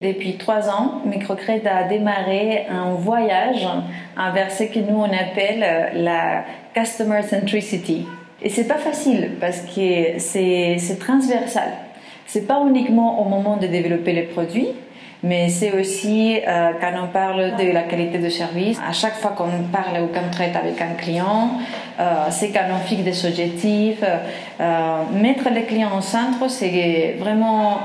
Depuis trois ans, Microcred a démarré un voyage vers ce que nous on appelle la Customer Centricity. Et c'est pas facile parce que c'est transversal. C'est pas uniquement au moment de développer les produits, mais c'est aussi euh, quand on parle de la qualité de service. À chaque fois qu'on parle ou qu'on traite avec un client, euh, c'est quand on fixe des objectifs. Euh, mettre les clients au centre, c'est vraiment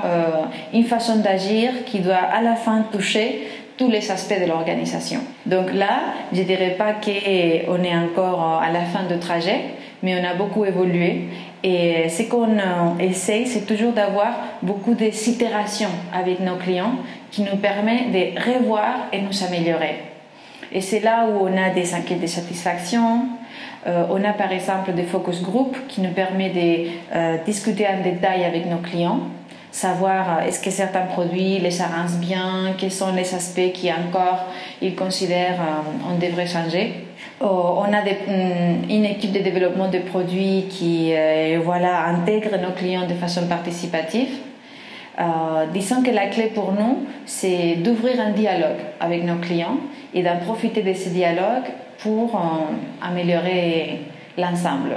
une façon d'agir qui doit à la fin toucher tous les aspects de l'organisation. Donc là, je dirais pas qu'on est encore à la fin du trajet, mais on a beaucoup évolué. Et ce qu'on essaye, c'est toujours d'avoir beaucoup d'itérations avec nos clients qui nous permet de revoir et nous améliorer. Et c'est là où on a des enquêtes de satisfaction. Euh, on a par exemple des focus group qui nous permet de euh, discuter en détail avec nos clients, savoir euh, est-ce que certains produits les arrangent bien, quels sont les aspects qui encore ils considèrent on devrait changer. Oh, on a mm, une équipe de développement de produits qui voilà intègre nos clients de façon participative euh, disons que la clé pour nous, c'est d'ouvrir un dialogue avec nos clients et d'en profiter de ce dialogue pour euh, améliorer l'ensemble.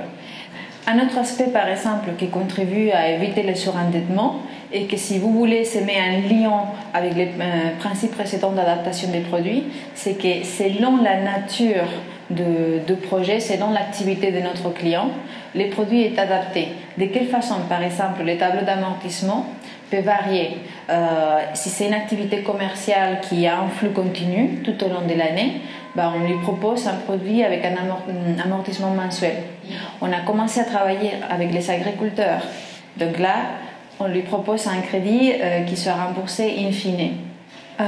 Un autre aspect, par exemple, qui contribue à éviter le surendettement et que si vous voulez se mettre un lien avec les euh, principes précédents d'adaptation des produits, c'est que selon la nature de, projet, selon l'activité de notre client, les produits sont adaptés. De quelle façon, par exemple, les tableaux d'amortissement peut varier. Euh, si c'est une activité commerciale qui a un flux continu tout au long de l'année, ben on lui propose un produit avec un amortissement mensuel. On a commencé à travailler avec les agriculteurs. Donc là, on lui propose un crédit euh, qui sera remboursé in fine. Euh,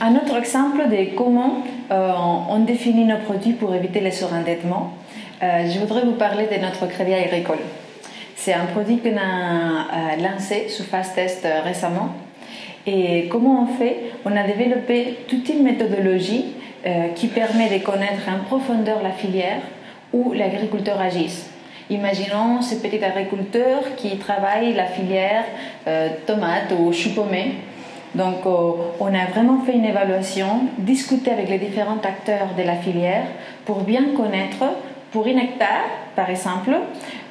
un autre exemple de comment on définit nos produits pour éviter les surendettements, je voudrais vous parler de notre crédit agricole. C'est un produit qu'on a euh, lancé sous phase test euh, récemment. Et comment on fait? On a développé toute une méthodologie euh, qui permet de connaître en profondeur la filière où l'agriculteur agisse. Imaginons ce petit agriculteur qui travaille la filière tomate ou chou pommé. Donc, on a vraiment fait une évaluation, discuté avec les différents acteurs de la filière pour bien connaître pour une hectare, par exemple,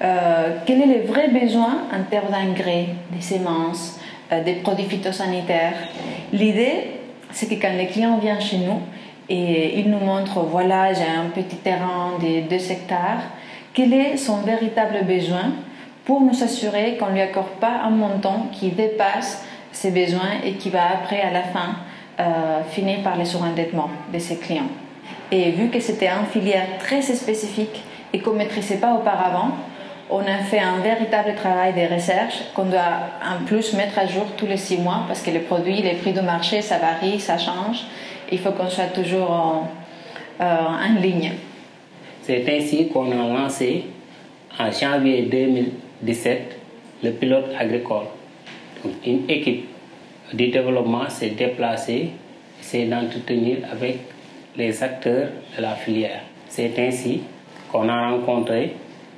euh, quels sont les vrais besoins en termes d'engrais, des semences, euh, des produits phytosanitaires. L'idée, c'est que quand les clients viennent chez nous et ils nous montrent, voilà, j'ai un petit terrain de 2 hectares, quel est son véritable besoin pour nous assurer qu'on ne lui accorde pas un montant qui dépasse ses besoins et qui va après, à la fin, euh, finir par les surendettements de ses clients. Et vu que c'était une filière très spécifique et qu'on ne maîtrisait pas auparavant, on a fait un véritable travail de recherche qu'on doit en plus mettre à jour tous les six mois parce que les produits, les prix de marché, ça varie, ça change. Il faut qu'on soit toujours en, euh, ligne. C'est ainsi qu'on a lancé en janvier 2017 le pilote agricole. une équipe de développement s'est déplacée, s'est d'entretenir avec les acteurs de la filière. C'est ainsi qu'on a rencontré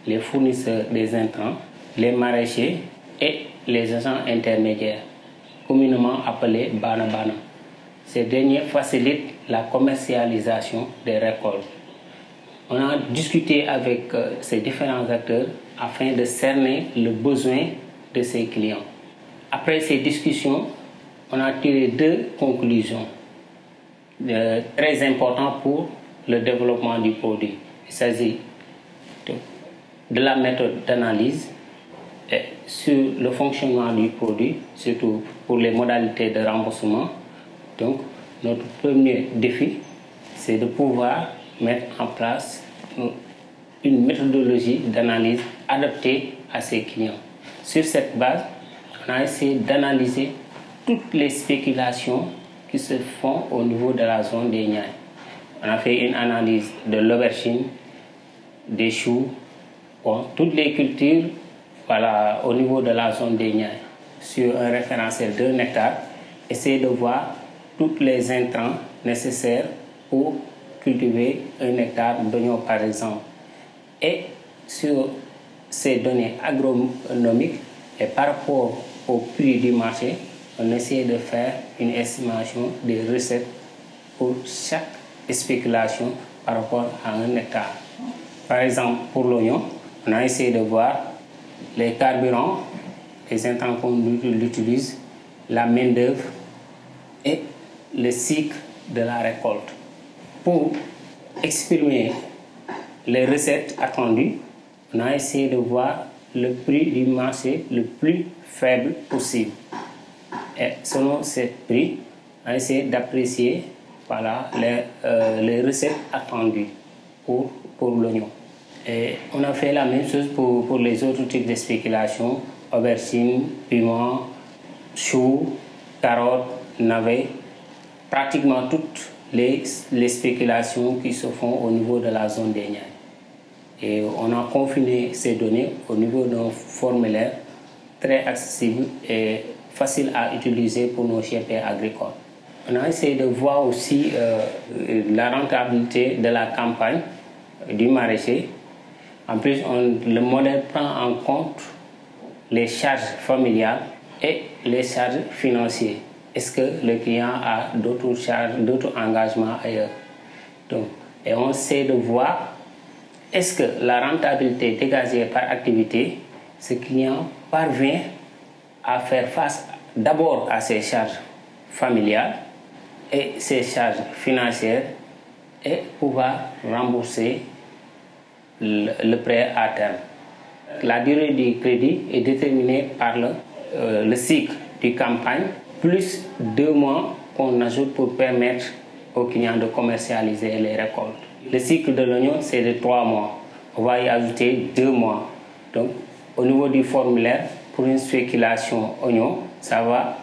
les fournisseurs des intrants, les maraîchers et les agents intermédiaires, communément appelés Bana Bana. Ces derniers facilitent la commercialisation des récoltes. On a discuté avec euh, ces différents acteurs afin de cerner le besoin de ces clients. Après ces discussions, on a tiré deux conclusions très important pour le développement du produit. Il s'agit de, la méthode d'analyse sur le fonctionnement du produit, surtout pour les modalités de remboursement. Donc, notre premier défi, c'est de pouvoir mettre en place une méthodologie d'analyse adaptée à ses clients. Sur cette base, on a essayé d'analyser toutes les spéculations qui se font au niveau de la zone des Niayes. On a fait une analyse de l'aubergine, des choux, toutes les cultures voilà, au niveau de la zone des Niayes sur un référentiel d'un hectare. Essayer de voir tous les intrants nécessaires pour cultiver un hectare d'oignon par exemple. Et sur ces données agronomiques et par rapport au prix du marché, on essaie de faire une estimation des recettes pour chaque spéculation par rapport à un hectare. Par exemple, pour l'oignon, on a essayé de voir les carburants, les intrants qu'on utilise, la main-d'œuvre et le cycle de la récolte. Pour exprimer les recettes attendues, on a essayé de voir le prix du marché le plus faible possible. Et selon ce prix, on a essayé d'apprécier voilà, les, euh, les, recettes attendues pour, pour l'oignon. Et on a fait la même chose pour, pour les autres types de spéculation, aubergines, piment, choux, carottes, navets, pratiquement toutes les, spéculations qui se font au niveau de la zone des. Et on a confiné ces données au niveau d'un formulaire très accessible et facile à utiliser pour nos GP agricoles. On a essayé de voir aussi euh, la rentabilité de la campagne du maraîcher. En plus, le modèle prend en compte les charges familiales et les charges financières. Est-ce que le client a d'autres charges, d'autres engagements ailleurs? Et on essaie de voir est-ce que la rentabilité dégagée par activité, ce client parvient à faire face d'abord à ses charges familiales et ses charges financières et pouvoir rembourser le, prêt à terme? La durée du crédit est déterminée par le, euh, le cycle du campagne plus deux mois qu'on ajoute pour permettre aux clients de commercialiser les récoltes. Le cycle de l'oignon, c'est de trois mois. On va y ajouter deux mois. Donc, au niveau du formulaire, pour une spéculation oignon, ça va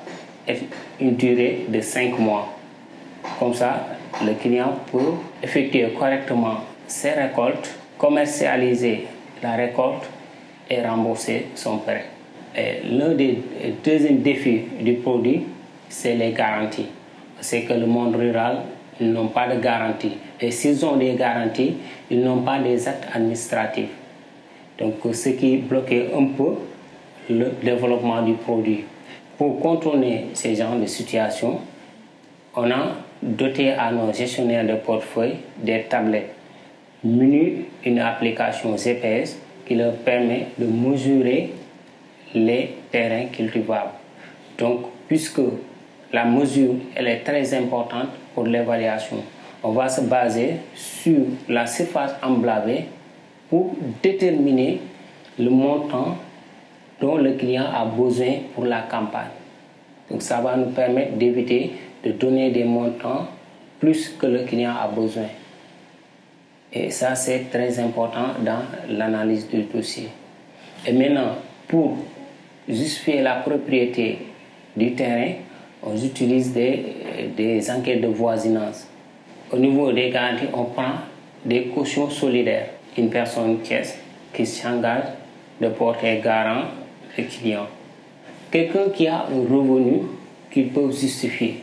être une durée de cinq mois. Comme ça, le client peut effectuer correctement ses récoltes, commercialiser la récolte et rembourser son prêt. L'un des deuxièmes défis du produit, c'est les garanties. C'est que le monde rural, ils n'ont pas de garantie. Et s'ils ont des garanties, ils n'ont pas des actes administratifs. Donc, ce qui bloquait un peu le développement du produit. Pour contourner ces genres de situations, on a doté à nos gestionnaires de portefeuille des tablettes munies d'une application GPS qui leur permet de mesurer les terrains cultivables. Donc, puisque la mesure elle est très importante pour l'évaluation, on va se baser sur la surface emblavée pour déterminer le montant dont le client a besoin pour la campagne. Donc ça va nous permettre d'éviter de donner des montants plus que le client a besoin. Et ça, c'est très important dans l'analyse du dossier. Et maintenant, pour justifier la propriété du terrain, on utilise des, des enquêtes de voisinage. Au niveau des garanties, on prend des cautions solidaires. Une personne qui s'engage de porter garant le client. Quelqu'un qui a un revenu qu'il peut justifier.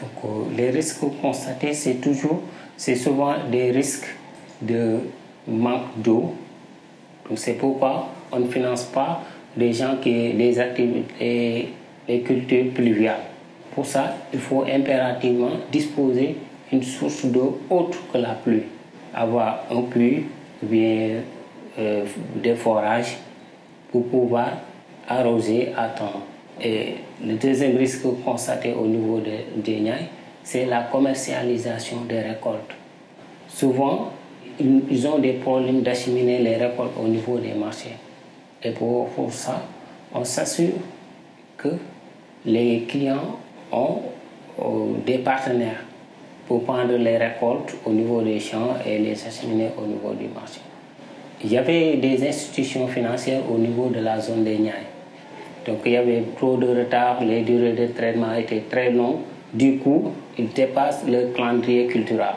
Donc, les risques constatés, c'est toujours, c'est souvent des risques de manque d'eau. Donc c'est pourquoi on ne finance pas des gens qui des activités, des cultures pluviales. Pour ça, il faut impérativement disposer d'une source d'eau autre que la pluie. Avoir un puits bien euh, des forages pour pouvoir arroser à temps. Et le deuxième risque constaté au niveau des, Niayes, c'est la commercialisation des récoltes. Souvent, ils ont des problèmes d'acheminer les récoltes au niveau des marchés. Et pour, ça, on s'assure que les clients ont euh, des partenaires pour prendre les récoltes au niveau des champs et les acheminer au niveau du marché. Il y avait des institutions financières au niveau de la zone des. Donc il y avait trop de retard, les durées de traitement étaient très longues. Du coup, ils dépassent le calendrier culturel.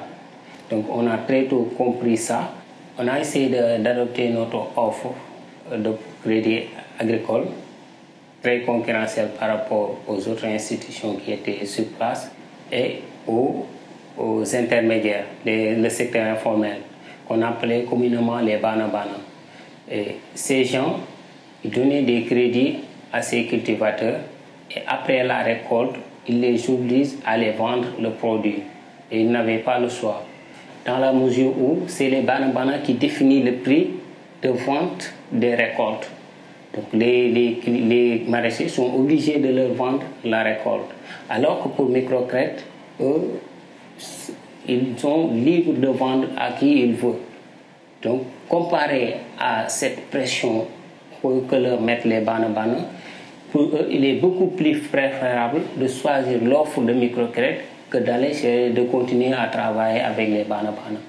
Donc on a très tôt compris ça. On a essayé d'adopter notre offre crédit agricole très concurrentielle par rapport aux autres institutions qui étaient sur place et aux, intermédiaires, les, le secteur informel qu'on appelait communément les bana-bana. Ces gens donnaient des crédits à ces cultivateurs Et après la récolte, ils les obligent à les vendre le produit. Et ils n'avaient pas le choix. Dans la mesure où c'est les banabana qui définissent le prix de vente des récoltes. Donc les, les, les maraîchers sont obligés de leur vendre la récolte. Alors que pour microcrètes, eux, ils sont libres de vendre à qui ils veulent. Donc, comparé à cette pression que leur mettent les banabana, pour eux, il est beaucoup plus préférable de choisir l'offre de microcrédit que d'aller de continuer à travailler avec les banabana.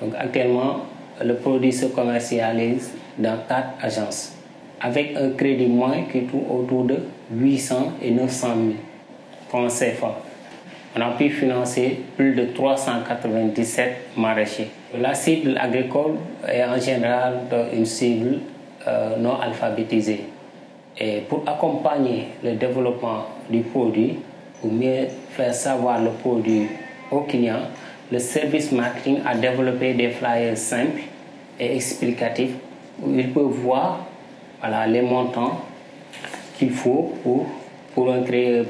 Donc, actuellement, le produit se commercialise dans quatre agences avec un crédit moins qui tourne autour de 800 et 900 000 francs CFA on a pu financer plus de 397 maraîchers. La cible agricole est en général une cible euh, non alphabétisée. Et pour accompagner le développement du produit, pour mieux faire savoir le produit aux clients, le service marketing a développé des flyers simples et explicatifs où ils peuvent voir voilà, les montants qu'il faut pour pour, un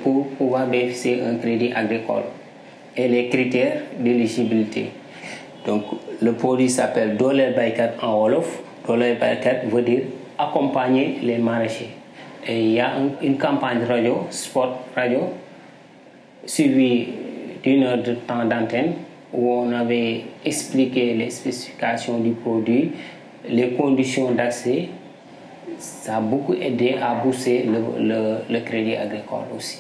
pour pouvoir bénéficier d'un crédit agricole et les critères d'éligibilité. Donc, le produit s'appelle Dollar Baikat en Wolof. Dollar Baikat veut dire accompagner les maraîchers. Et il y a une campagne radio, spot radio, suivie d'une heure de temps d'antenne où on avait expliqué les spécifications du produit, les conditions d'accès ça a beaucoup aidé à booster le, le, le crédit agricole aussi.